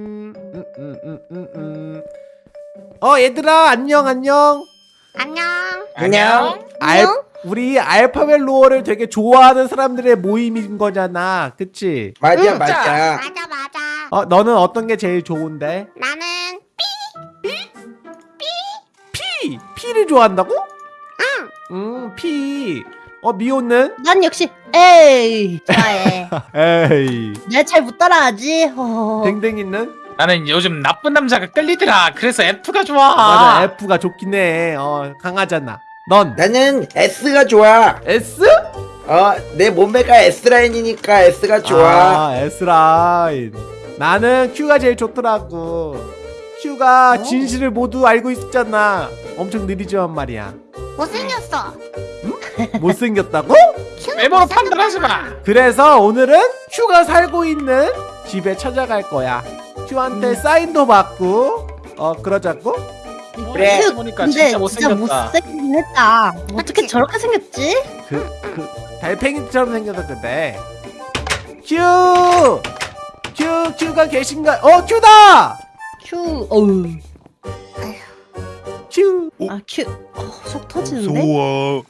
음, 음, 음, 음, 음, 음. 어 얘들아 안녕 안녕 안녕. 안녕. 알, 우리 알파벳 로어를 되게 좋아하는 사람들의 모임인 거잖아 그치? 맞아 응, 맞아. 맞아 맞아. 어 너는 어떤 게 제일 좋은데? 나는 피! 피를 좋아한다고? 응. 음 피. 어 미호는? 난 역시 에이 좋아해. 에이 내가 잘 못 따라하지. 어. 댕댕이는? 나는 요즘 나쁜 남자가 끌리더라. 그래서 F가 좋아. 맞아 F가 좋긴 해어 강하잖아 넌? 나는 S가 좋아. S? 어, 내 몸매가 S 라인이니까 S가 좋아. 아 S라인 나는 Q가 제일 좋더라고 Q가 진실을 모두 알고 있잖아 엄청 느리지만 말이야 못생겼어. 못생겼다고? 외모로. 판단하지 마. 그래서 오늘은 Q가 살고 있는 집에 찾아갈 거야 Q한테 사인도 받고 어 그러자고? 그래. 큐, 보니까 근데 진짜 못생겼다. 못생긴 했다. 어떻게? 저렇게 생겼지? 그, 그 달팽이처럼 생겨서 그래 Q! Q, Q가 계신가? 어 Q다! 큐, 어우, Q 아 큐, 어, 속 터지는데? 어,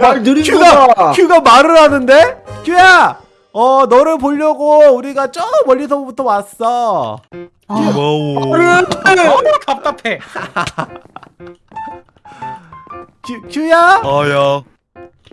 말 느린 큐가 거다. 큐가 말을 하는데? 큐야! 어 너를 보려고 우리가 저 멀리서부터 왔어 아, 어, 답답해. 큐, 큐야? 아야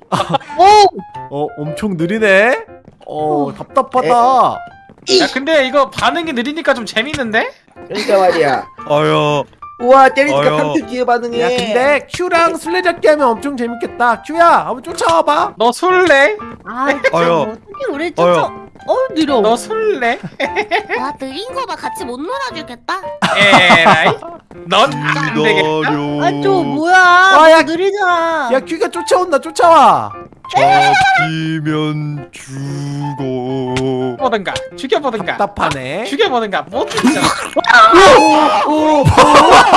오, 어 엄청 느리네 어 어. 답답하다 야 근데 이거 반응이 느리니까 좀 재밌는데? 그러니까 말이야. 아야 우와 때리니까 어여. 3초 뒤에 반응해. 야 근데 큐랑 술래잡기 하면 엄청 재밌겠다 큐야 한번 쫓아와봐 너 술래? 아, 진짜. 어떻게 우리 쫓아? 아야. 어 느려. 너 술래? 와 느린 거 봐 같이 못 놀아주겠다. 에라이. 넌안 되겠다. 기다려 아, 저 뭐야? 아, 야. 느리잖아. 야 큐가 쫓아온다 쫓아와 잡히면 죽어 보든가 죽여보든가. 답답하네 죽여보든가 못 죽잖아.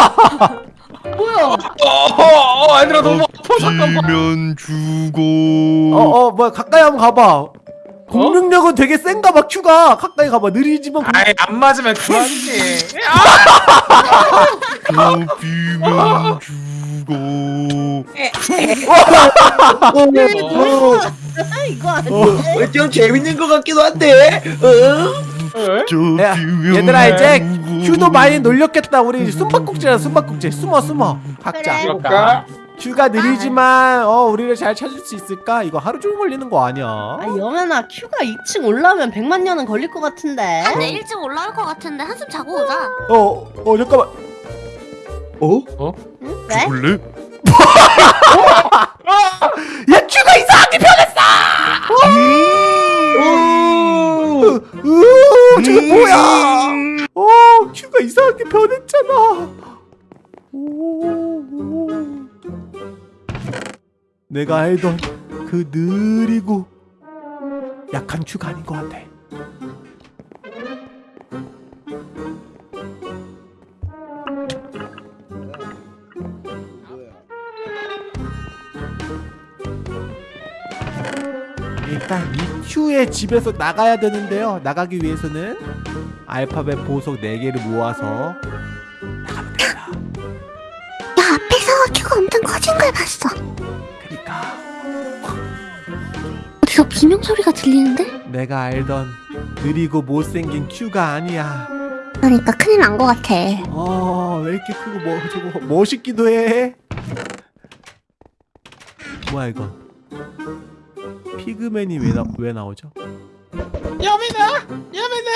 뭐야? 어, 어, 얘들아 너무 아파 잠깐만. 죽어 어어 뭐야 가까이 한번 가봐 공격력은 되게 센가 봐 큐가 가까이 가봐 느리지만 공... 아이 안 맞으면 그만이지. 잡히면 죽어 뭐? 이거 아니지? 어, 좀 재밌는 것 같기도 한데. 어? 어? 야, 얘들아 이제. 큐도 많이 놀렸겠다 우리 숨바꼭질이야 숨바꼭질 숨어 숨어 각자 그래. 그럴까? 큐가 느리지만 어 우리를 잘 찾을 수 있을까? 이거 하루 종일 걸리는 거 아니야? 아, 영현아, 큐가 2층 올라오면 100만 년은 걸릴 것 같은데. 한 일찍 올라올 것 같은데 한숨 자고 오자. 어, 어 잠깐만. 어? 응? 왜? 죽을래? 야 큐가 이상하게 변했어. 으, 으, 저거 뭐야? 어, 큐가 이상하게 변했잖아. 오, 오. 내가 알던 그 느리고 약한 큐가 아닌 것 같아. 일단 이 큐의 집에서 나가야 되는데요. 나가기 위해서는 알파벳 보석 4개를 모아서 나가면 됩니다. 야 앞에서 큐가 엄청 커진 걸 봤어. 그러니까 어디서 비명 소리가 들리는데? 내가 알던 느리고 못생긴 큐가 아니야. 그러니까 큰일 난 것 같아. 어, 왜 이렇게 크고 뭐 저거 멋있기도 해. 뭐야 이건? 피그맨이 왜, 나, 왜 나오죠? 여민아, 여민아,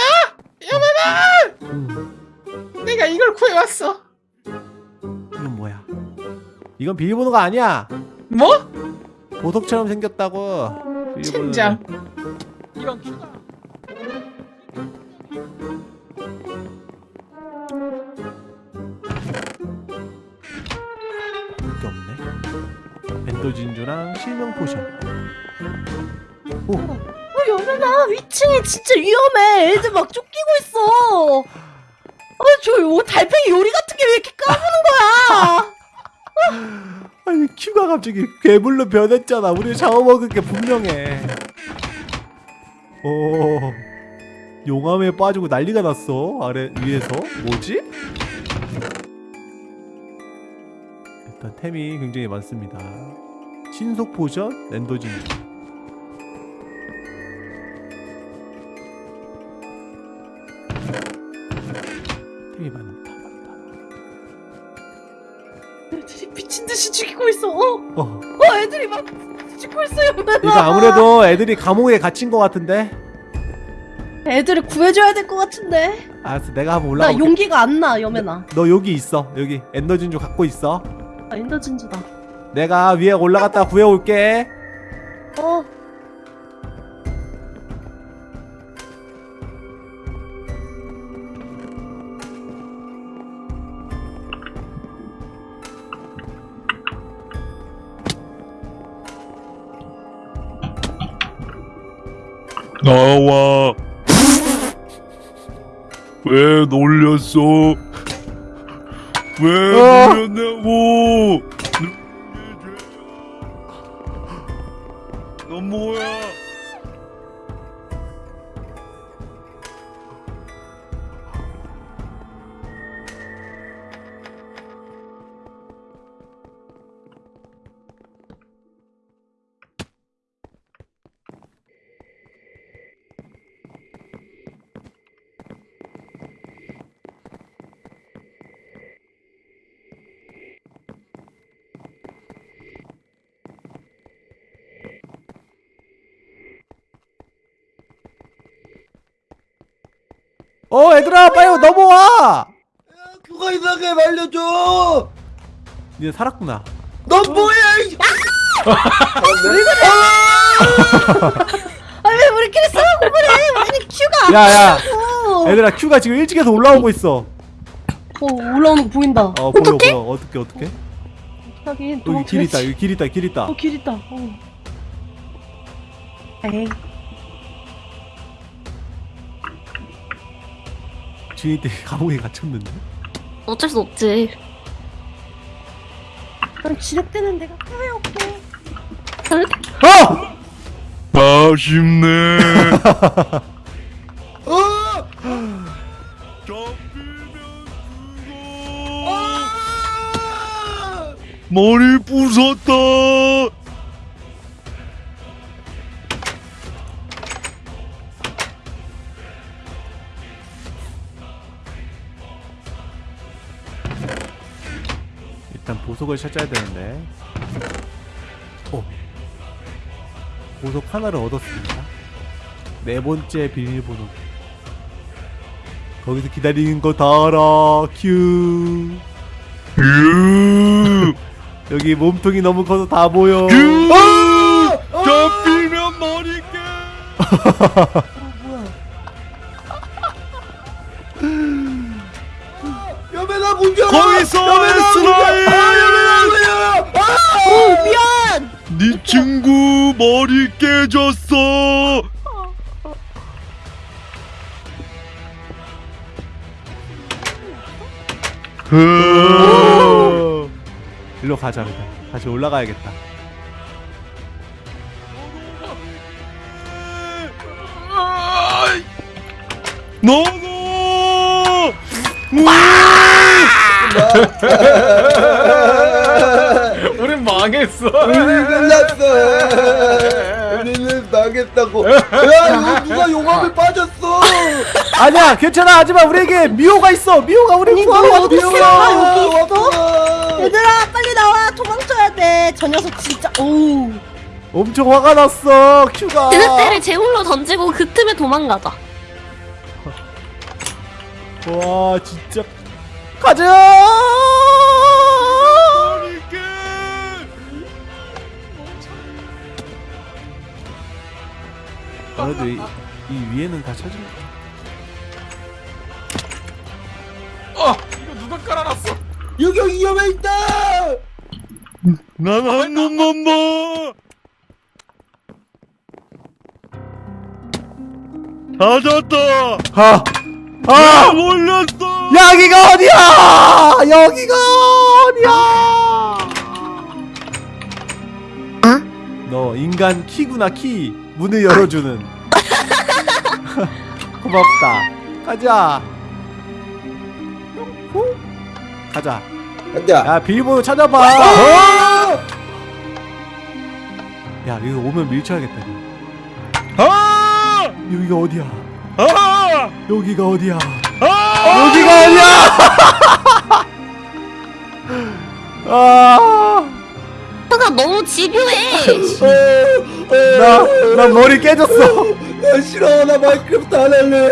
여민아. 음, 내가 이걸 구해왔어. 이건 뭐야? 이건 비밀번호가 아니야. 뭐? 보석처럼 생겼다고. 비밀번호는. 젠장. 게 없네. Ender 진주랑 실명 potion. 오, 어, 영현아, 위층이 진짜 위험해. 애들 막 쫓기고 있어. 아, 저 요- 달팽이 요리 같은 게 왜 이렇게 까부는 거야? 아니 큐가 갑자기 괴물로 변했잖아. 우리 잡아먹은 게 분명해. 오, 용암에 빠지고 난리가 났어 아래 위에서 뭐지? 일단 템이 굉장히 많습니다 신속 potion Ender 진주 애들이 미친 듯이 죽이고 있어. 어, 어 어 애들이 막 죽고 있어요. 이거 아무래도 애들이 감옥에 갇힌 것 같은데 애들을 구해줘야 될 것 같은데. 알았어 내가 한번 나 올라가 용기가 안 나, 여매나. 너 여기 있어 여기 Ender 진주 갖고 있어 아, Ender 진주다. 내가 위에 올라갔다 구해올게 어. 나와. 왜 놀렸어? 왜 어. 놀렸냐고? 어 얘들아 빨리 넘어와 그거 이상하게 말려줘 니네 살았구나 넌 뭐야 이 아, 왜 우리끼리 싸우고 그래? 아니, 큐가. 야야 어, 얘들아 큐가 지금 일찍에서 올라오고 있어 어, 올라오는 거 보인다. 어 보여 보여 어떻게 어떻게 하긴, 여기 길 있다. 여기 길 있다 길 있다 어, 길 있다. 어. 에이. 주인 때 감옥에 갇혔는데 어쩔 수 없지. 난 지력되는 데가 왜 없고. 어! 아쉽네. 어! 잡히면 죽어. 아! 머리 부쉈다. 보석을 찾아야 되는데. 어. 보석 하나를 얻었습니다. 네 번째 비밀번호 거기서 기다리는 거 다 알아. 큐. 유. 여기 몸통이 너무 커서 다 보여. 유. 잡히면 머리 깨. 네 친구 머리 깨졌어. 어. 일로 가자 그냥 다시 올라가야겠다 너너. 망했어. 우리 끝났어 우리는 망했다고 야 이거 누가 용암에 빠졌어 아니야 괜찮아 하지만 우리에게 미호가 있어 미호가 우리 구하러 미호 왔어 여기 있어? 왔구나. 얘들아, 빨리 나와! 도망쳐야 돼! 저 녀석 진짜, 어우. 엄청 화가 났어 큐가 그때를 제물로 던지고 그 틈에 도망가자. 와 진짜 가자 그래도 이, 이 위에는 다 찾을 어, 이거 누가 깔아놨어? 여기 위험해 있다 난한 놈만 봐. 찾았다. 하! 아 아! 몰렸어. 여기가 어디야! 여기가 어디야! 너 인간 키구나 키 문을 열어주는 없다. 가자. 후. 가자. 가자 야 비밀번호 찾아봐. 아! 야 여기 오면 밀쳐야겠다. 이거. 아! 여기가 어디야? 아! 여기가 어디야? 아! 여기가 어디야? 아, 너가 너무 집요해. 나, 나 머리 깨졌어. 나 싫어 나 마이크래프트 안 할래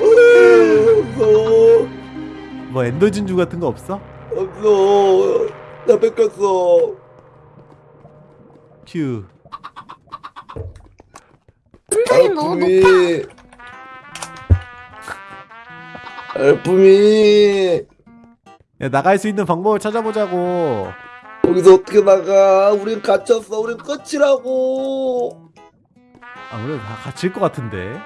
무서워 뭐 엔더 진주 같은 거 없어? 없어 나 뺏겼어 큐. 심장이 너무 높아. 알품이 알품이 야 나갈 수 있는 방법을 찾아보자고. 여기서 어떻게 나가 우린 갇혔어 우린 끝이라고 아무래도 다 갇힐 것 같은데.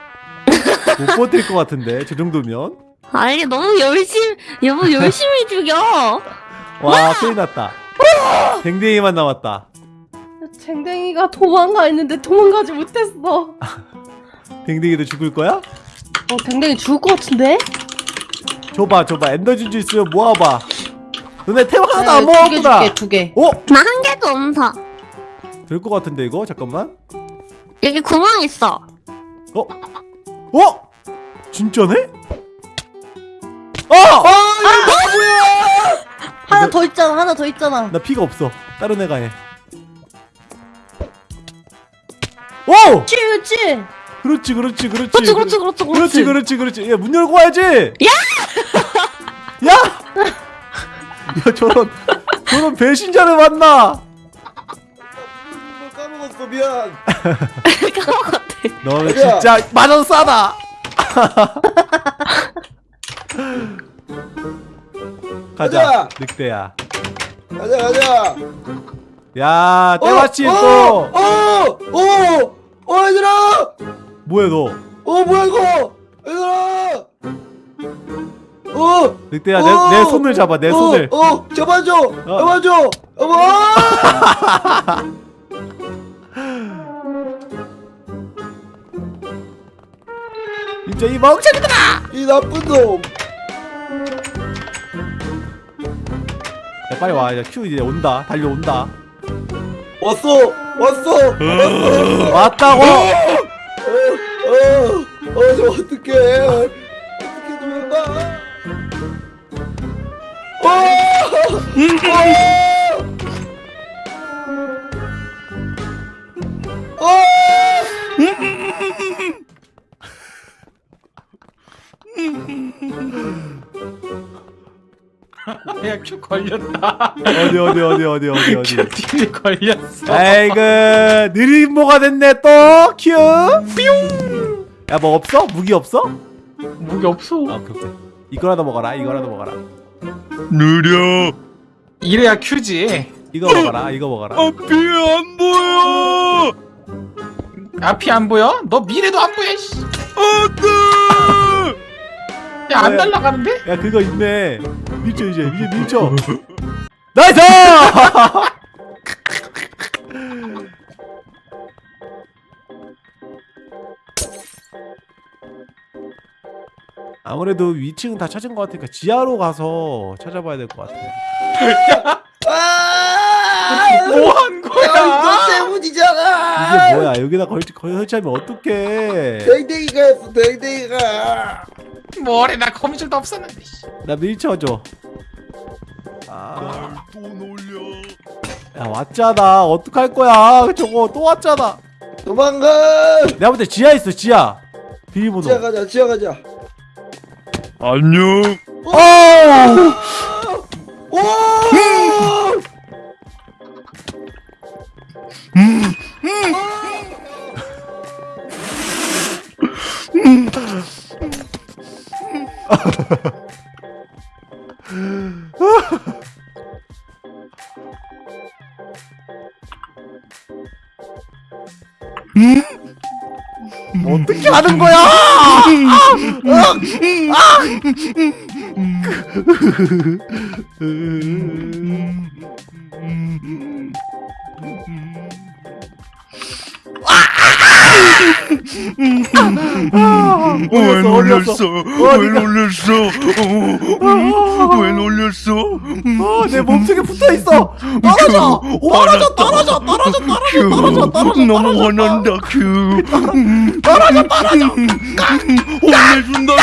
못 버틸 것 같은데 저 정도면. 아니 너무 열심히 너무 열심히 죽여. 와 큰일 났다. 댕댕이만 남았다. 쟁댕이가 도망가 있는데 도망가지 못했어. 댕댕이도 죽을 거야? 어 댕댕이 죽을 것 같은데? 줘봐 줘봐 엔더 진주 있으면 모아봐. 너네 템 하나도 안 네, 두개 모았구나. 줄게 두 개. 어? 나 한 개도 없어. 될것 같은데 이거 잠깐만. 여기 구멍 있어. 어? 어? 진짜네? 어! 하나 더 있잖아 하나 더 있잖아. 나 피가 없어. 다른 애가 해. 오! 그렇지 그렇지 그렇지. 그렇지 그렇지 그렇지 그렇지 그렇지 그렇지. 야문 열고 와야지. 야! 야! 야 저런 저런 배신자를 만나. 뭘 까먹었어 미안 까먹었대. 너는 가자. 진짜 만원 싸다. 가자 가자. 늑대야. 가자 가자 야 때마침 또 어! 어! 어 얘들아 뭐야 너? 어 뭐야 이거 얘들아 어! 늑대야 어! 내, 내 손을 잡아 내 어! 손을. 어! 잡아줘! 잡아줘! 어머! 진짜 이 멍청이들아. 이 나쁜 놈! 야 빨리 와. 야, 큐 이제 온다. 달려온다. 왔어! 왔어! 왔다고. 어! 어! 어! 저 어떡해! 어! 야큐 걸렸다. 어디 어디 어디 어디 어디 어디. 큐 딜이 걸렸어. 아이고 느린 모가 됐네 또 큐. 뿅. 야뭐 없어? 무기 없어? 무기 없어. 아 오케이. 이거라도 먹어라. 이거라도 먹어라. 느려. 이래야 큐지. 이거 먹어라. 이거 먹어라. 앞이 안 보여. 앞이 안 보여? 너 미래도 안 보여. 씨. 안돼. 야안? 날라가는데? 야 그거 있네. 밀쳐 이제 이제 밀쳐. Nice! 아무래도 위층 다 찾은 것 같으니까 지하로 가서 찾아봐야 될 것 같아. 아! 뭐한 야, 거야? 이거 때문이잖아! 이게 뭐야? 여기다 걸치 걸 설치하면 어떡해? 댕댕이가 했어, 댕댕이가! 뭐래 나 거미줄도 없었는데. 씨. 나 밀쳐줘. 아, 또 놀려. 야 왔잖아. 어떡할 거야? 저거 또 왔잖아. 도망가! 내가 볼 때 지하 있어 지하. 비밀번호. 지하 가자, 지하 가자. 안녕. 어! 오! 어떻게 하는 거야? 아, 왜 놀렸어? 왜 어디가? 놀렸어? 어, 왜 놀렸어? 어, 내 몸속에 붙어 있어. 떨어져, 떨어져, 떨어져. 너무 화난다 큐 떨어져 떨어져 혼내준다 큐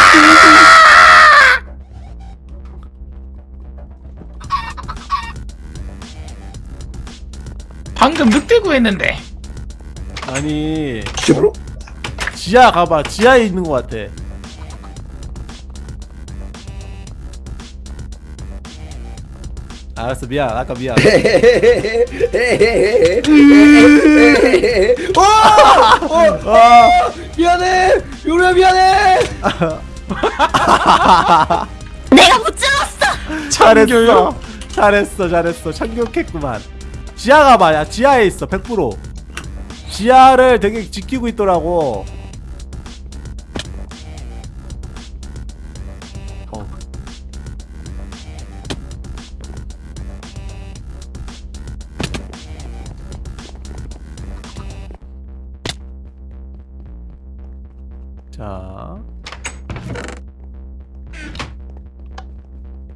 방금 늑대 구했는데. 아니, 집으로? 지하 가봐. 지하에 있는 것 같아. 알았어, 미안. 아까 미안. 어! 어! 아, 미안해! 요리야 미안해! 내가 무찔렀어. 잘했어. 잘했어, 잘했어. 참교했구만. 지하 가 봐. 야, 지하에 있어. 100%. 지하를 되게 지키고 있더라고.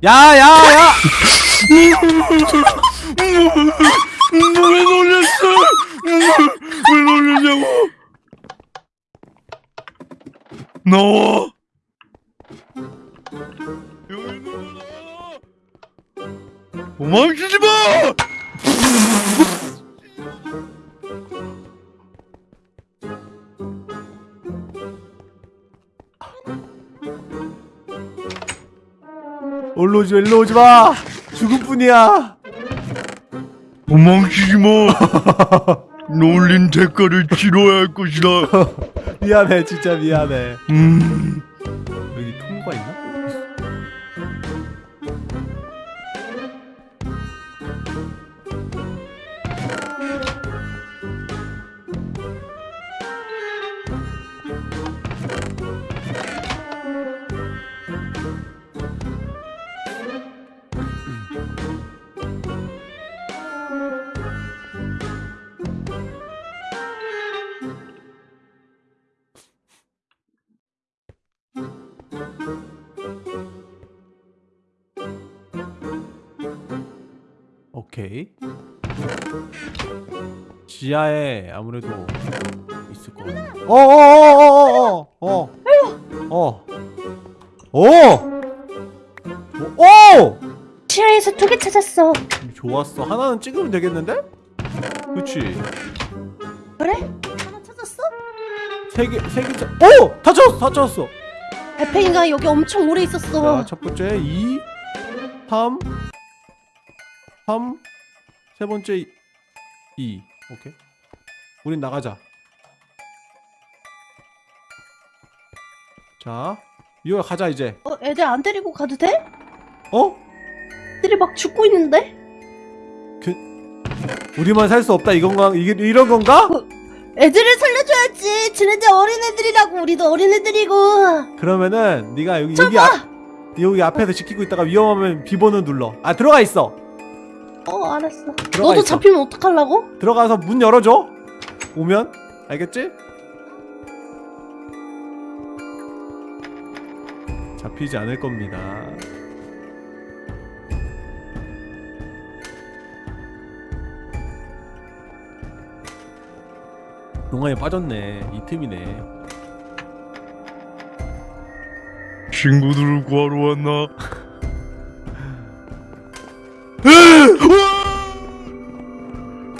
야, 야, 야! 왜 놀렸어 왜 놀렸냐고? 나와 올로 오지, 일로 오지 마! 죽을 뿐이야! 도망치지 마 놀린 대가를 치러야 할 것이다 미안해, 진짜 미안해. 음 오케이. 지하에 아무래도 있을 거 같아. 어어어어어어 어. 어. 어. 오! 오! 지하에서 두 개 찾았어. 좋았어. 하나는 찍으면 되겠는데? 그렇지. 그래? 하나 찾았어? 세 개, 세 개, 짜... 오! 다 찾았어, 다 찾았어. 달팽이가 여기 엄청 오래 있었어. 자, 첫 번째 2, 3, 3, 세 번째 2. 오케이. 우린 나가자. 자, 이거 가자 이제. 어, 애들 안 데리고 가도 돼? 어? 애들이 막 죽고 있는데? 우리만 살 수 없다 이건가? 이게 이런 건가? 애들을 살려줘야지. 지네들 어린애들이라고. 우리도 어린애들이고. 그러면은 네가 여기 여기 앞 여기 앞에서 지키고 있다가 위험하면 비번을 눌러. 아 들어가 있어. 어, 알았어. 들어가 너도 있어. 잡히면 어떡하려고? 들어가서 문 열어줘. 오면 알겠지? 잡히지 않을 겁니다. 동안에 빠졌네. 이 틈이네. 친구들을 구하러 왔나?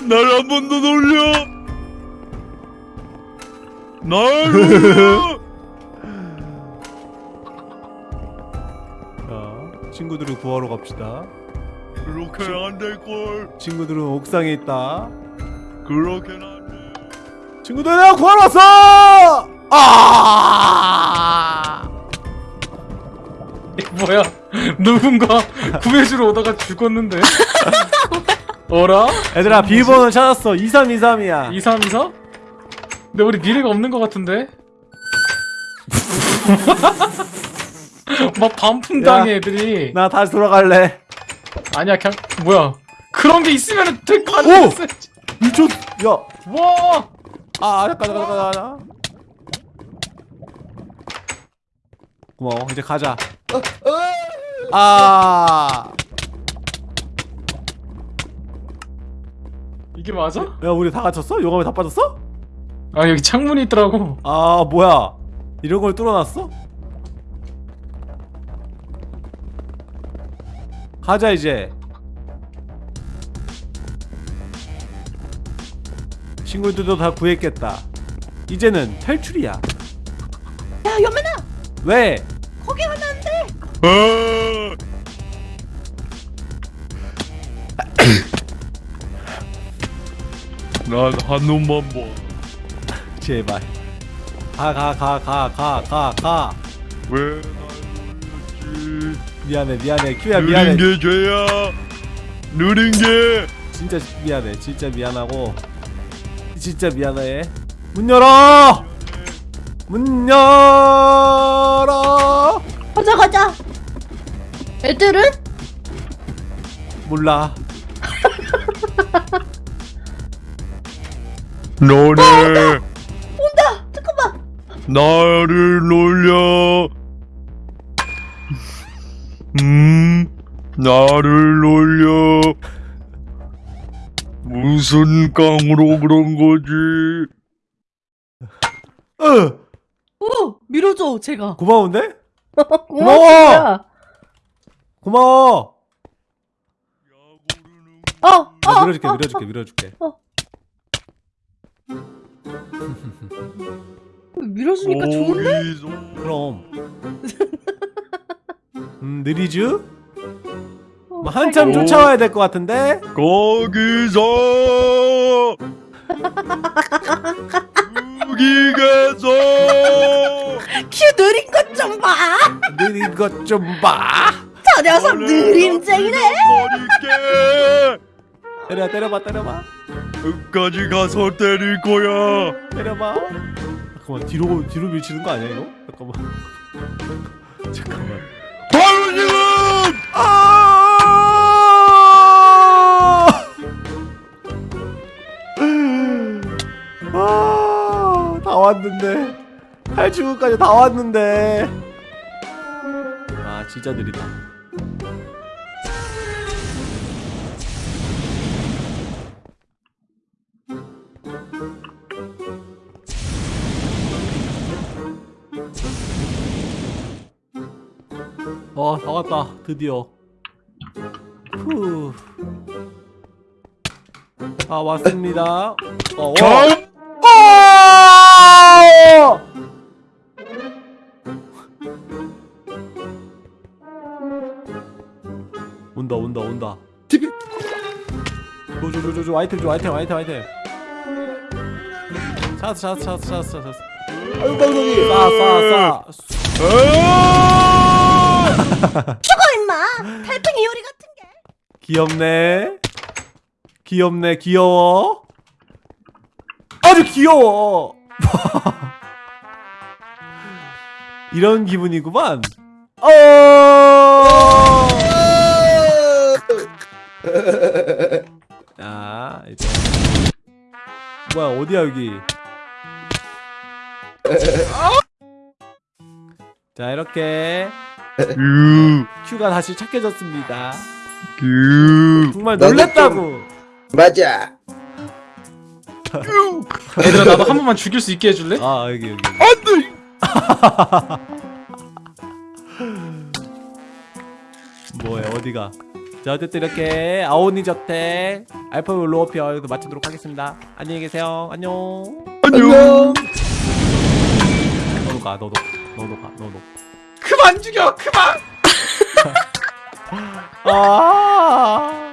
날 한 번 더 놀려! 날 놀려! 자, 친구들을 구하러 갑시다. 그렇게는 안 될걸. 친구들은 옥상에 있다. 그렇게는 안 돼. 친구들 내가 구하러 왔어! 아! 뭐야? 누군가 구해주러 오다가 죽었는데? 어라? 얘들아 비밀번호 찾았어. 2323이야. 2323? 근데 우리 미래가 없는 것 같은데? 막 반품 당해 애들이. 나 다시 돌아갈래. 아니야 그냥 뭐야. 그런 게 있으면 될거 되게 가능 미쳤 야. 와! 아, 아 잠깐 잠깐 잠깐 잠깐. 고마워. 이제 가자. 어, 어. 아. 이게 맞아? 야 우리 다 갇혔어? 용암에 다 빠졌어? 아 여기 창문이 있더라고 아 뭐야 이런 걸 뚫어놨어? 가자 이제 친구들도 다 구했겠다 이제는 탈출이야 야 연민아 왜? 거기 가면 안돼 난한 놈만 봐. 제발 가 가 가 가 가 가 가 왜날 놀렸지? 미안해 미안해 큐야 미안해 느린 게 죄야. 느린 게. 진짜 미안해 진짜 미안하고 진짜 미안해 문 열어 문 열어 가자 가자 애들은? 몰라 너네 온다! 잠깐만! 나를 놀려. 음, 나를 놀려. 무슨 깡으로 그런 거지? 으 오 밀어줘 제가. 고마운데? 고마워! 고마워! 어, 어, 나 밀어줄게 어, 밀어줄게 밀어줄게. 어. 밀어주니까 좋은데? 그럼 음 느리쥬 어, 뭐 한참 오. 쫓아와야 될 것 같은데 거기서 여기 가서 큐 느린 것 좀 봐! 느린 것 좀 봐 저 녀석 느림쟁이네! 때려 때려봐 때려봐 끝까지 가서 때릴 거야. 때려봐. 잠깐만 뒤로 뒤로 밀치는 거 아니야 이거? 잠깐만. 잠깐만. 바로 지금 아, 다 왔는데. 탈출구까지 다 왔는데. 아 진짜 느리다 어, 다 왔다. 드디어. 후. 다 왔습니다. 어, 와. 어! 온다 온다 온다 줘줘줘줘 아이템 줘 아이템 아이템 아이템 찾았어 찾았어 찾았어 찾았어 찾았어 아유 방송이 싸싸싸 죽어 임마! 달팽이 요리 같은 게! 귀엽네. 귀엽네. 귀여워. 아주 귀여워. 이런 기분이구만. 어! 자, 이제. 뭐야 어디야 여기? 자 이렇게. 유, 큐가 다시 착해졌습니다. 유. 정말 놀랬다고. 맞아 얘들아 나도 한 번만 죽일 수 있게 해줄래? 아 여기 여기. 뭐야 어디가? 자 어쨌든 이렇게 아오니 저택 알파 로어피어 여기서 마치도록 하겠습니다. 안녕히 계세요. 안녕. 안녕 너도 가 너도 너도 가 너도. 그만 죽여 그만 아.